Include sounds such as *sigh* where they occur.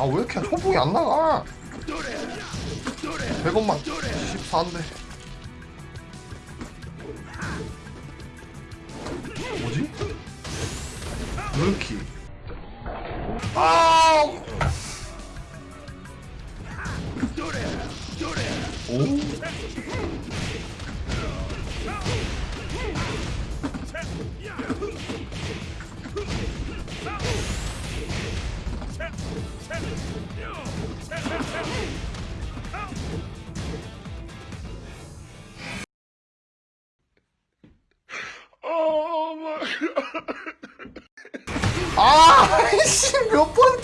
아 왜 이렇게 초봉이 안 나가? 100원만. 14인데. 뭐지? 루키. 아 오? 아, *laughs* 씨, 몇 번째를.